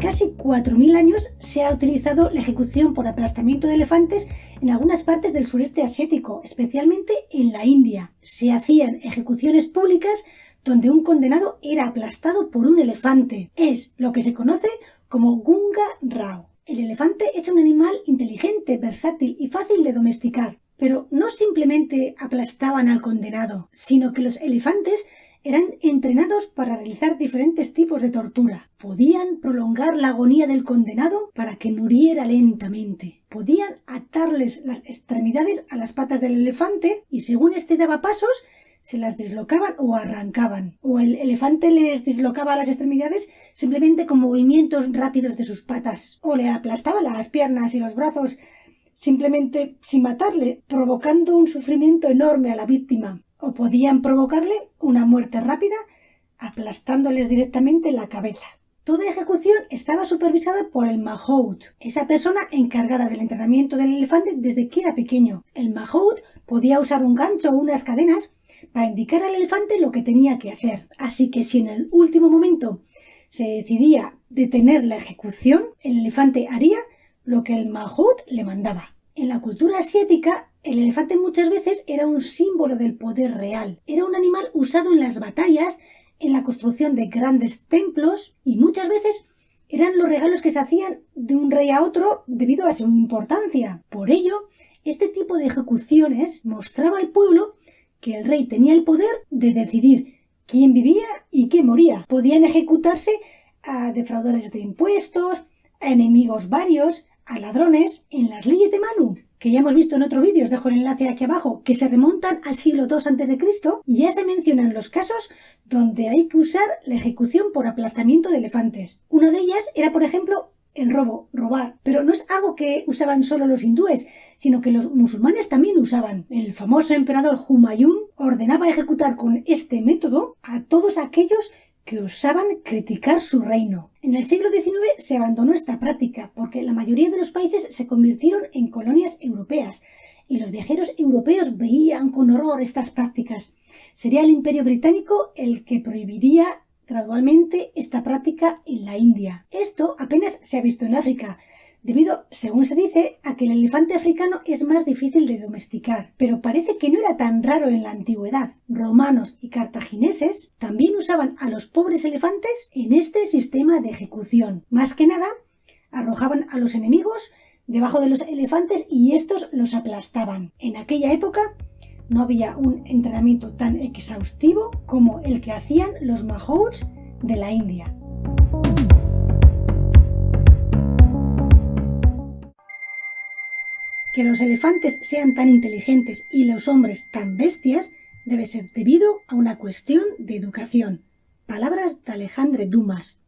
Casi 4.000 años se ha utilizado la ejecución por aplastamiento de elefantes en algunas partes del sureste asiático, especialmente en la India. Se hacían ejecuciones públicas donde un condenado era aplastado por un elefante. Es lo que se conoce como Gunga Rao. El elefante es un animal inteligente, versátil y fácil de domesticar. Pero no simplemente aplastaban al condenado, sino que los elefantes eran entrenados para realizar diferentes tipos de tortura. Podían prolongar la agonía del condenado para que muriera lentamente. Podían atarles las extremidades a las patas del elefante y según éste daba pasos, se las dislocaban o arrancaban. O el elefante les dislocaba las extremidades simplemente con movimientos rápidos de sus patas. O le aplastaba las piernas y los brazos simplemente sin matarle, provocando un sufrimiento enorme a la víctima o podían provocarle una muerte rápida aplastándoles directamente la cabeza. Toda ejecución estaba supervisada por el Mahout, esa persona encargada del entrenamiento del elefante desde que era pequeño. El Mahout podía usar un gancho o unas cadenas para indicar al elefante lo que tenía que hacer. Así que si en el último momento se decidía detener la ejecución, el elefante haría lo que el Mahout le mandaba. En la cultura asiática, el elefante muchas veces era un símbolo del poder real. Era un animal usado en las batallas, en la construcción de grandes templos y muchas veces eran los regalos que se hacían de un rey a otro debido a su importancia. Por ello, este tipo de ejecuciones mostraba al pueblo que el rey tenía el poder de decidir quién vivía y quién moría. Podían ejecutarse a defraudadores de impuestos, a enemigos varios, a ladrones. En las leyes de que ya hemos visto en otro vídeo, os dejo el enlace aquí abajo, que se remontan al siglo II a.C., ya se mencionan los casos donde hay que usar la ejecución por aplastamiento de elefantes. Una de ellas era, por ejemplo, el robo, robar. Pero no es algo que usaban solo los hindúes, sino que los musulmanes también usaban. El famoso emperador Humayun ordenaba ejecutar con este método a todos aquellos que osaban criticar su reino. En el siglo XIX se abandonó esta práctica porque la mayoría de los países se convirtieron en colonias europeas y los viajeros europeos veían con horror estas prácticas. Sería el imperio británico el que prohibiría gradualmente esta práctica en la India. Esto apenas se ha visto en África, debido, según se dice, a que el elefante africano es más difícil de domesticar. Pero parece que no era tan raro en la antigüedad. Romanos y cartagineses también usaban a los pobres elefantes en este sistema de ejecución. Más que nada, arrojaban a los enemigos debajo de los elefantes y estos los aplastaban. En aquella época no había un entrenamiento tan exhaustivo como el que hacían los mahouts de la India. Que los elefantes sean tan inteligentes y los hombres tan bestias debe ser debido a una cuestión de educación. Palabras de Alejandre Dumas.